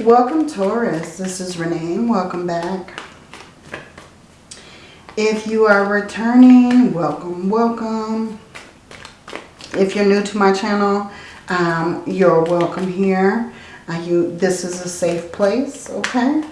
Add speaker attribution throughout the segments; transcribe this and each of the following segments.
Speaker 1: Welcome Taurus. This is Renee. Welcome back. If you are returning, welcome, welcome. If you're new to my channel, um, you're welcome here. Uh, you, this is a safe place, okay?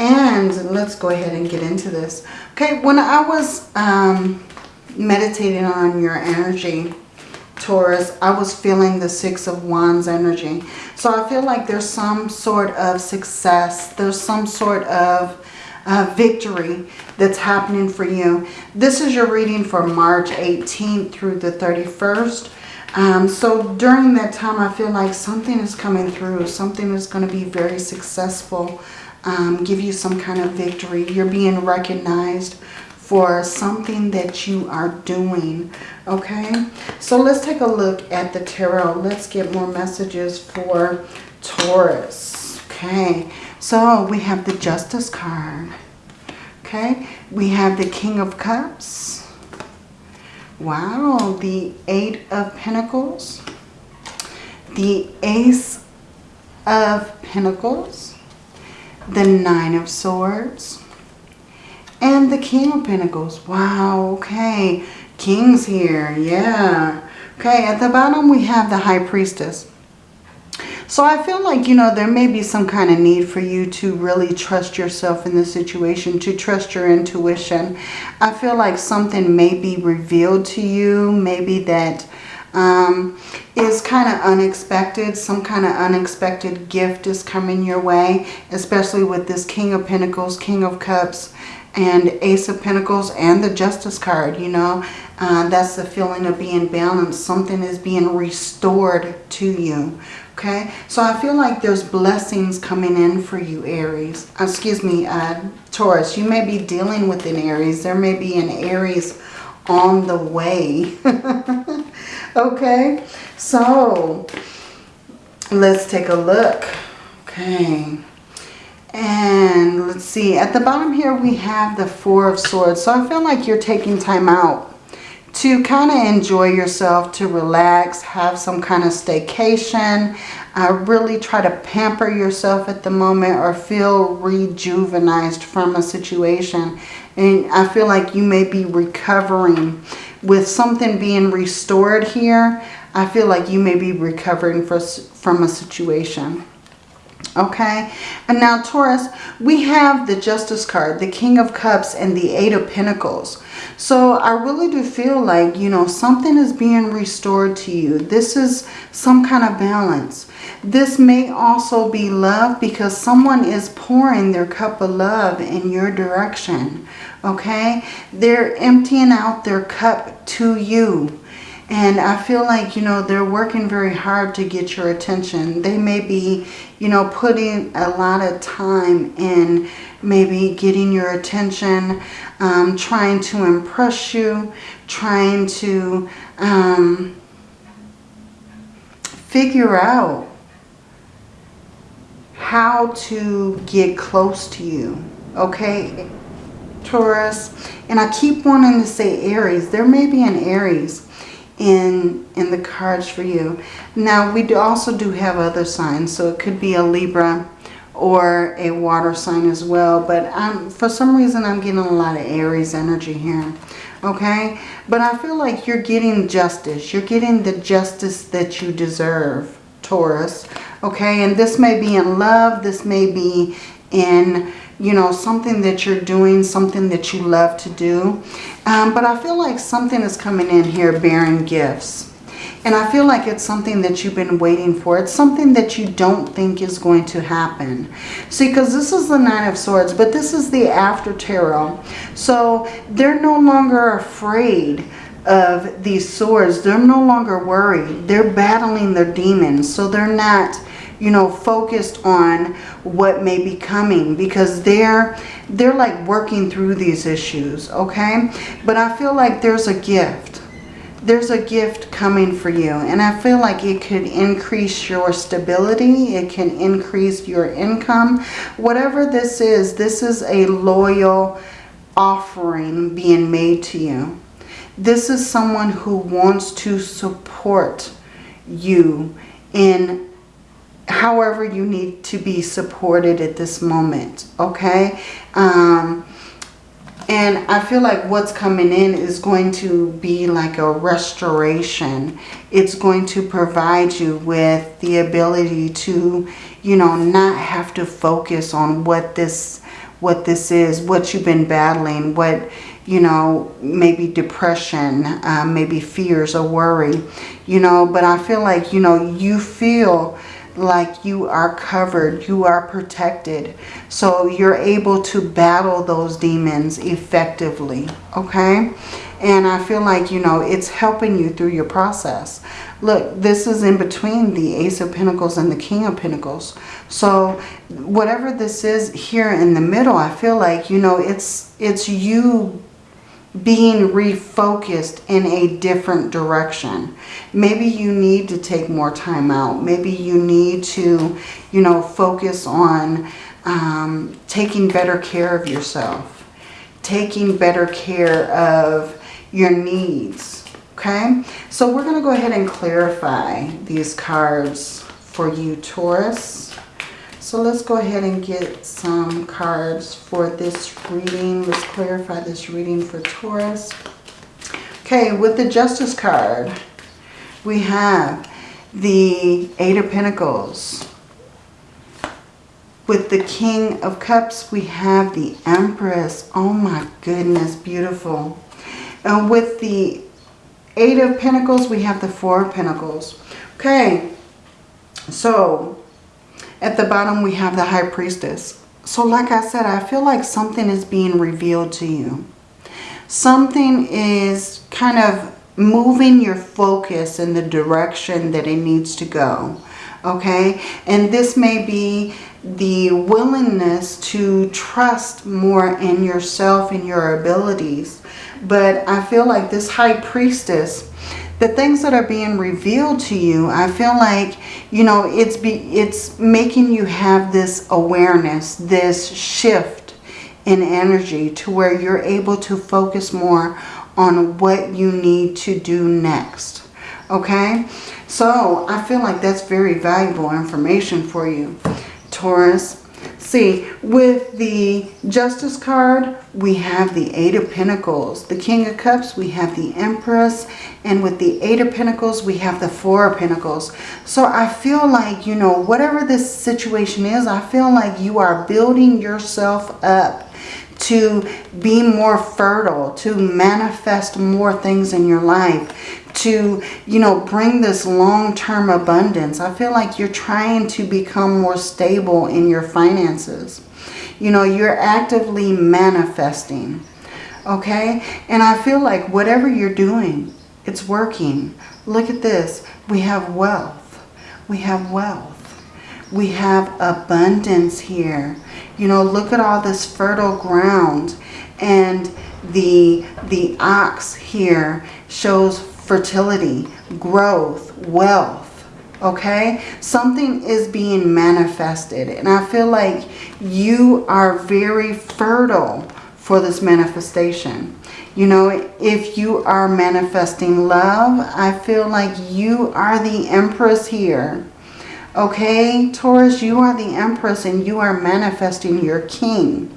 Speaker 1: And let's go ahead and get into this. Okay, when I was um, meditating on your energy, Taurus, I was feeling the Six of Wands energy. So I feel like there's some sort of success. There's some sort of uh, victory that's happening for you. This is your reading for March 18th through the 31st. Um, so during that time, I feel like something is coming through. Something is going to be very successful. Um, give you some kind of victory. You're being recognized for something that you are doing. Okay, so let's take a look at the tarot. Let's get more messages for Taurus. Okay, so we have the Justice card. Okay, we have the King of Cups. Wow, the Eight of Pentacles. The Ace of Pentacles. The Nine of Swords and the King of Pentacles. Wow, okay. King's here, yeah. Okay, at the bottom we have the High Priestess. So I feel like, you know, there may be some kind of need for you to really trust yourself in this situation, to trust your intuition. I feel like something may be revealed to you, maybe that um, is kind of unexpected. Some kind of unexpected gift is coming your way, especially with this King of Pentacles, King of Cups, and Ace of Pentacles and the Justice card, you know. Uh, that's the feeling of being balanced. Something is being restored to you. Okay, so I feel like there's blessings coming in for you, Aries. Uh, excuse me, uh, Taurus. You may be dealing with an Aries. There may be an Aries on the way. okay, so let's take a look. Okay. And let's see, at the bottom here we have the Four of Swords. So I feel like you're taking time out to kind of enjoy yourself, to relax, have some kind of staycation, uh, really try to pamper yourself at the moment or feel rejuvenized from a situation. And I feel like you may be recovering with something being restored here. I feel like you may be recovering for, from a situation okay? And now taurus we have the justice card the king of cups and the eight of pentacles. So i really do feel like you know something is being restored to you. This is some kind of balance. This may also be love because someone is pouring their cup of love in your direction. Okay? They're emptying out their cup to you and I feel like, you know, they're working very hard to get your attention. They may be, you know, putting a lot of time in maybe getting your attention, um, trying to impress you, trying to um, figure out how to get close to you. Okay, Taurus. And I keep wanting to say Aries. There may be an Aries in, in the cards for you. Now, we do also do have other signs. So it could be a Libra or a water sign as well. But I'm, for some reason, I'm getting a lot of Aries energy here. Okay? But I feel like you're getting justice. You're getting the justice that you deserve, Taurus. Okay? And this may be in love. This may be in you know, something that you're doing, something that you love to do. Um, but I feel like something is coming in here bearing gifts. And I feel like it's something that you've been waiting for. It's something that you don't think is going to happen. See, because this is the Nine of Swords, but this is the after tarot. So they're no longer afraid of these swords. They're no longer worried. They're battling their demons. So they're not you know, focused on what may be coming because they're, they're like working through these issues, okay? But I feel like there's a gift. There's a gift coming for you and I feel like it could increase your stability. It can increase your income. Whatever this is, this is a loyal offering being made to you. This is someone who wants to support you in however you need to be supported at this moment, okay? Um, and I feel like what's coming in is going to be like a restoration. It's going to provide you with the ability to, you know, not have to focus on what this what this is, what you've been battling, what, you know, maybe depression, uh, maybe fears or worry, you know, but I feel like, you know, you feel like you are covered, you are protected. So you're able to battle those demons effectively, okay? And I feel like, you know, it's helping you through your process. Look, this is in between the Ace of Pentacles and the King of Pentacles. So whatever this is here in the middle, I feel like, you know, it's it's you being refocused in a different direction. Maybe you need to take more time out. Maybe you need to, you know, focus on um, taking better care of yourself. Taking better care of your needs. Okay, so we're going to go ahead and clarify these cards for you, Taurus. So let's go ahead and get some cards for this reading. Let's clarify this reading for Taurus. Okay, with the Justice card, we have the Eight of Pentacles. With the King of Cups, we have the Empress. Oh my goodness, beautiful. And with the Eight of Pentacles, we have the Four of Pentacles. Okay, so at the bottom we have the High Priestess. So like I said, I feel like something is being revealed to you. Something is kind of moving your focus in the direction that it needs to go. Okay, and this may be the willingness to trust more in yourself and your abilities but I feel like this high priestess, the things that are being revealed to you, I feel like, you know, it's be, it's making you have this awareness, this shift in energy to where you're able to focus more on what you need to do next. Okay? So I feel like that's very valuable information for you, Taurus. See, with the Justice card, we have the Eight of Pentacles. The King of Cups, we have the Empress. And with the Eight of Pentacles, we have the Four of Pentacles. So I feel like, you know, whatever this situation is, I feel like you are building yourself up to be more fertile, to manifest more things in your life, to, you know, bring this long-term abundance. I feel like you're trying to become more stable in your finances. You know, you're actively manifesting. Okay? And I feel like whatever you're doing, it's working. Look at this. We have wealth. We have wealth. We have abundance here. You know, look at all this fertile ground. And the, the ox here shows fertility, growth, wealth, okay? Something is being manifested. And I feel like you are very fertile for this manifestation. You know, if you are manifesting love, I feel like you are the empress here. Okay, Taurus, you are the empress and you are manifesting your king.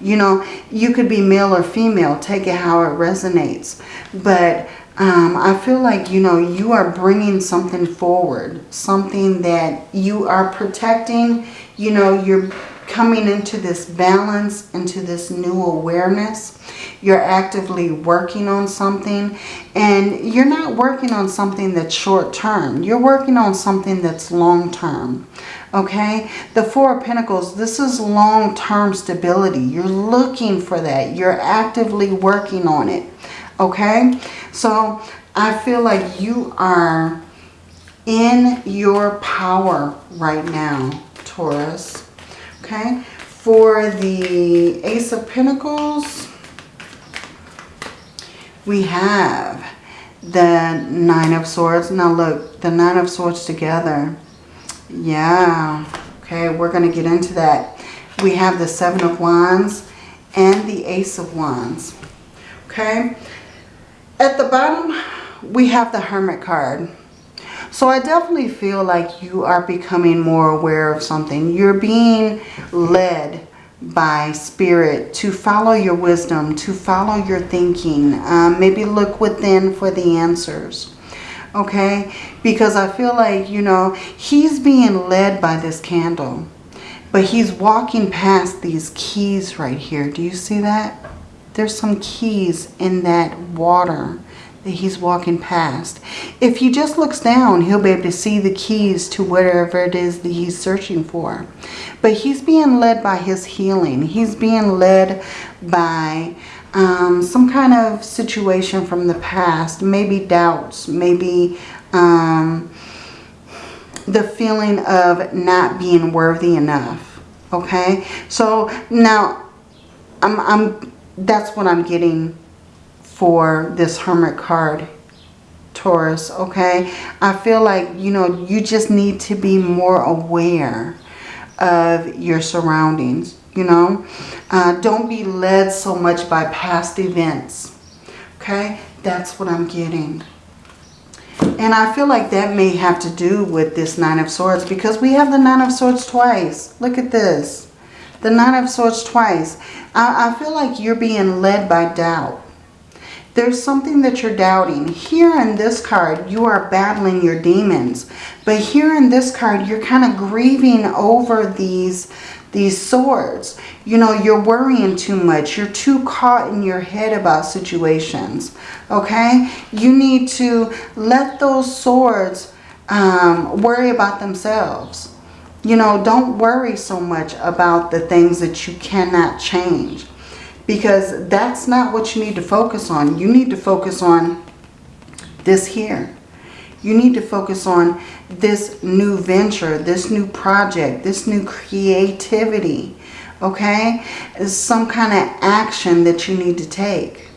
Speaker 1: You know, you could be male or female. Take it how it resonates. But um, I feel like, you know, you are bringing something forward, something that you are protecting. You know, you're coming into this balance, into this new awareness. You're actively working on something and you're not working on something that's short term. You're working on something that's long term. Okay, the Four of Pentacles, this is long-term stability. You're looking for that. You're actively working on it okay? So I feel like you are in your power right now, Taurus, okay? For the Ace of Pentacles, we have the Nine of Swords. Now look, the Nine of Swords together. Yeah, okay, we're going to get into that. We have the Seven of Wands and the Ace of Wands. Okay, at the bottom, we have the Hermit card. So I definitely feel like you are becoming more aware of something. You're being led by spirit to follow your wisdom, to follow your thinking. Um, maybe look within for the answers. Okay? Because I feel like, you know, he's being led by this candle. But he's walking past these keys right here. Do you see that? There's some keys in that water that he's walking past. If he just looks down, he'll be able to see the keys to whatever it is that he's searching for. But he's being led by his healing. He's being led by um, some kind of situation from the past. Maybe doubts. Maybe um, the feeling of not being worthy enough. Okay? So now, I'm, I'm that's what I'm getting for this Hermit card, Taurus, okay? I feel like, you know, you just need to be more aware of your surroundings, you know? Uh, don't be led so much by past events, okay? That's what I'm getting. And I feel like that may have to do with this Nine of Swords because we have the Nine of Swords twice. Look at this. The Nine of Swords twice. I, I feel like you're being led by doubt. There's something that you're doubting. Here in this card, you are battling your demons. But here in this card, you're kind of grieving over these, these swords. You know, you're worrying too much. You're too caught in your head about situations. Okay? You need to let those swords um, worry about themselves. You know, don't worry so much about the things that you cannot change because that's not what you need to focus on. You need to focus on this here. You need to focus on this new venture, this new project, this new creativity. Okay? It's some kind of action that you need to take.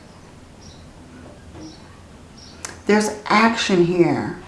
Speaker 1: There's action here.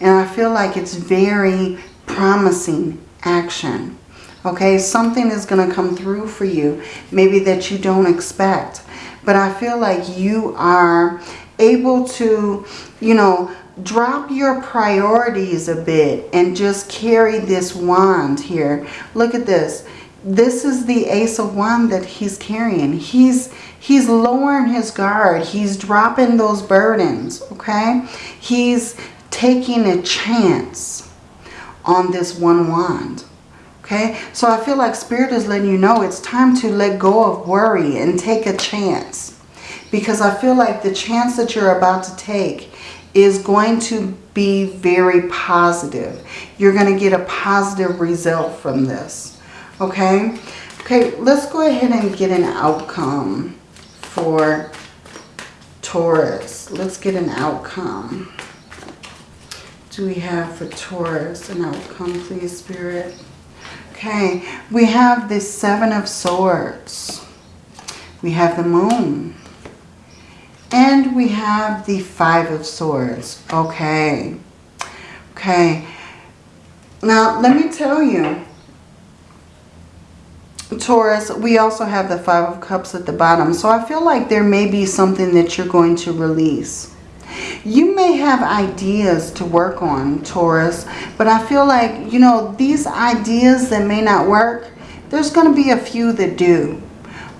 Speaker 1: And I feel like it's very promising action. Okay, something is going to come through for you, maybe that you don't expect. But I feel like you are able to, you know, drop your priorities a bit and just carry this wand here. Look at this. This is the Ace of Wand that he's carrying. He's he's lowering his guard. He's dropping those burdens, okay? He's taking a chance on this one wand. Okay, so I feel like Spirit is letting you know it's time to let go of worry and take a chance. Because I feel like the chance that you're about to take is going to be very positive. You're going to get a positive result from this. Okay, okay, let's go ahead and get an outcome for Taurus. Let's get an outcome. Do we have for Taurus an outcome, please, Spirit? Okay, we have the Seven of Swords. We have the Moon. And we have the Five of Swords. Okay. Okay. Now, let me tell you, Taurus, we also have the Five of Cups at the bottom. So I feel like there may be something that you're going to release. You may have ideas to work on, Taurus, but I feel like, you know, these ideas that may not work, there's going to be a few that do.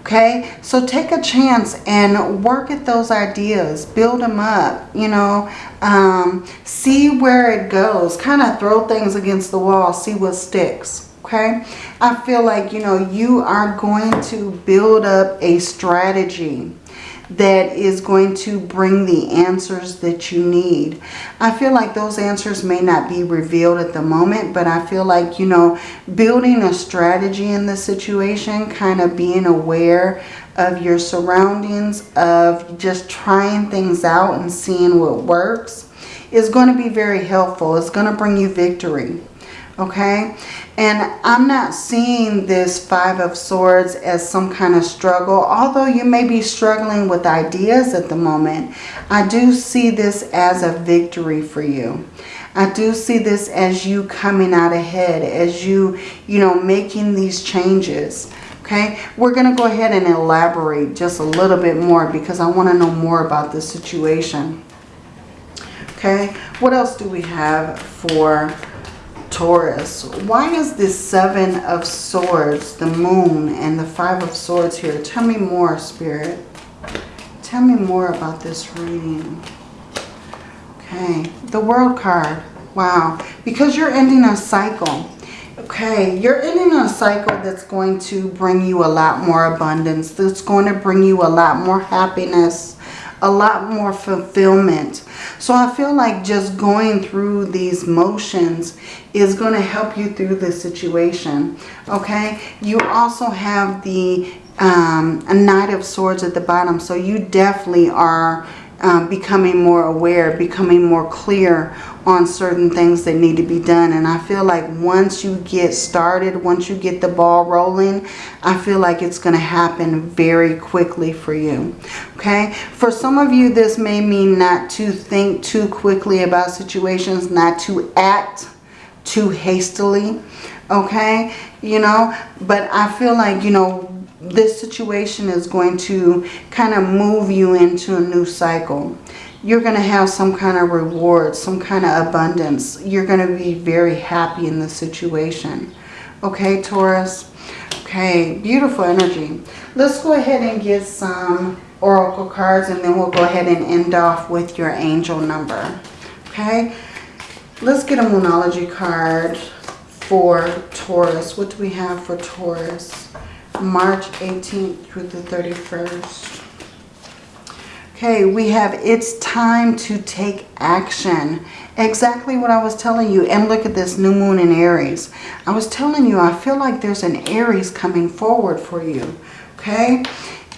Speaker 1: Okay, so take a chance and work at those ideas. Build them up, you know. Um, see where it goes. Kind of throw things against the wall. See what sticks. Okay, I feel like, you know, you are going to build up a strategy that is going to bring the answers that you need. I feel like those answers may not be revealed at the moment, but I feel like, you know, building a strategy in the situation, kind of being aware of your surroundings, of just trying things out and seeing what works is going to be very helpful. It's going to bring you victory okay? And I'm not seeing this Five of Swords as some kind of struggle. Although you may be struggling with ideas at the moment, I do see this as a victory for you. I do see this as you coming out ahead, as you, you know, making these changes. Okay, we're going to go ahead and elaborate just a little bit more because I want to know more about this situation. Okay, what else do we have for Taurus? Why is this Seven of Swords, the Moon, and the Five of Swords here? Tell me more, Spirit. Tell me more about this reading. Okay, the World card. Wow, because you're ending a cycle. Okay, you're ending a cycle that's going to bring you a lot more abundance. That's going to bring you a lot more happiness, a lot more fulfillment. So I feel like just going through these motions is going to help you through the situation. Okay, you also have the um, a Knight of Swords at the bottom. So you definitely are um, becoming more aware, becoming more clear on certain things that need to be done. And I feel like once you get started, once you get the ball rolling, I feel like it's going to happen very quickly for you. Okay. For some of you, this may mean not to think too quickly about situations, not to act too hastily. Okay. You know, but I feel like, you know, this situation is going to kind of move you into a new cycle. You're going to have some kind of reward, some kind of abundance. You're going to be very happy in the situation. Okay, Taurus? Okay, beautiful energy. Let's go ahead and get some oracle cards and then we'll go ahead and end off with your angel number. Okay, let's get a Moonology card for Taurus. What do we have for Taurus? March 18th through the 31st. Okay, we have it's time to take action. Exactly what I was telling you. And look at this new moon in Aries. I was telling you, I feel like there's an Aries coming forward for you. Okay,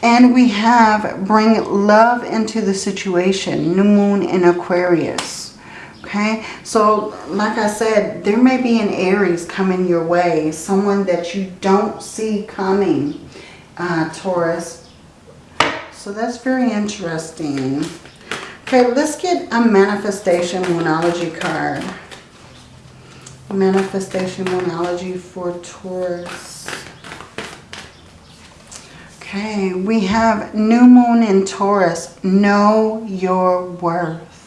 Speaker 1: and we have bring love into the situation. New moon in Aquarius. Okay, so like I said, there may be an Aries coming your way. Someone that you don't see coming, uh, Taurus. So that's very interesting. Okay, let's get a Manifestation Moonology card. Manifestation Moonology for Taurus. Okay, we have New Moon in Taurus. Know your worth.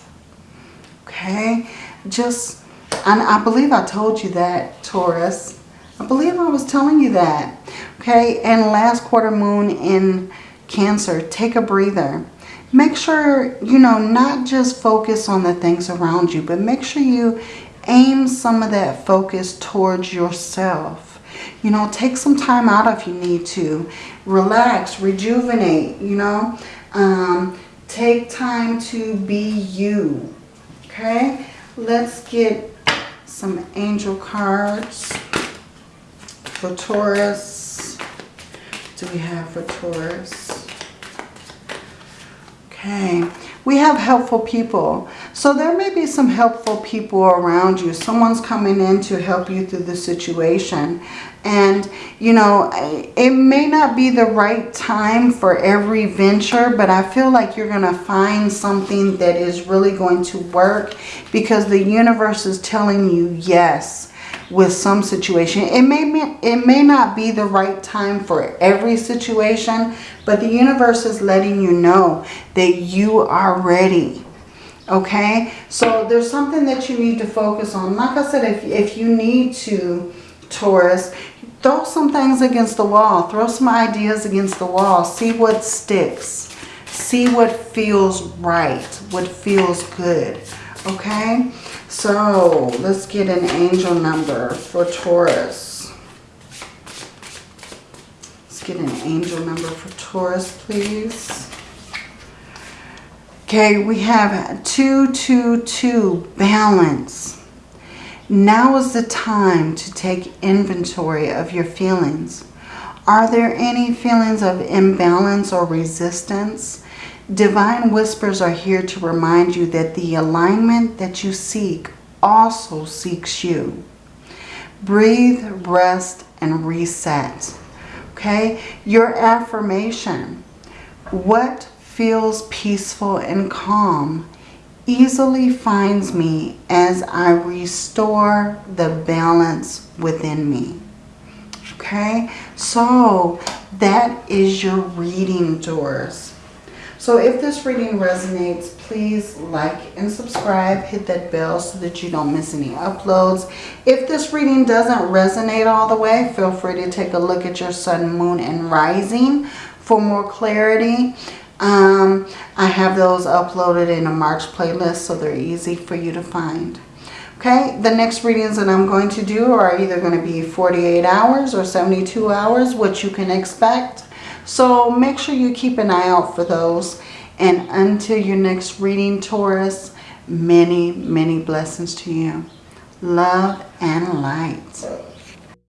Speaker 1: Okay, just, and I believe I told you that, Taurus. I believe I was telling you that. Okay, and last quarter moon in Cancer, take a breather. Make sure, you know, not just focus on the things around you, but make sure you aim some of that focus towards yourself. You know, take some time out if you need to. Relax, rejuvenate, you know. Um, take time to be you. Okay, let's get some angel cards for Taurus. What do we have for Taurus? Okay, we have helpful people. So there may be some helpful people around you. Someone's coming in to help you through the situation. And, you know, it may not be the right time for every venture, but I feel like you're going to find something that is really going to work because the universe is telling you yes with some situation. It may, it may not be the right time for every situation, but the universe is letting you know that you are ready. Okay, so there's something that you need to focus on. Like I said, if, if you need to, Taurus, throw some things against the wall. Throw some ideas against the wall. See what sticks. See what feels right. What feels good. Okay? So, let's get an angel number for Taurus. Let's get an angel number for Taurus, please. Okay, we have 222, balance. Now is the time to take inventory of your feelings. Are there any feelings of imbalance or resistance? Divine whispers are here to remind you that the alignment that you seek also seeks you. Breathe, rest, and reset. Okay? Your affirmation. What feels peaceful and calm easily finds me as I restore the balance within me. Okay, so that is your reading Taurus. So if this reading resonates, please like and subscribe. Hit that bell so that you don't miss any uploads. If this reading doesn't resonate all the way, feel free to take a look at your sun, moon, and rising for more clarity. Um, I have those uploaded in a March playlist so they're easy for you to find. Okay, the next readings that I'm going to do are either going to be 48 hours or 72 hours, what you can expect. So make sure you keep an eye out for those. And until your next reading, Taurus, many, many blessings to you. Love and light.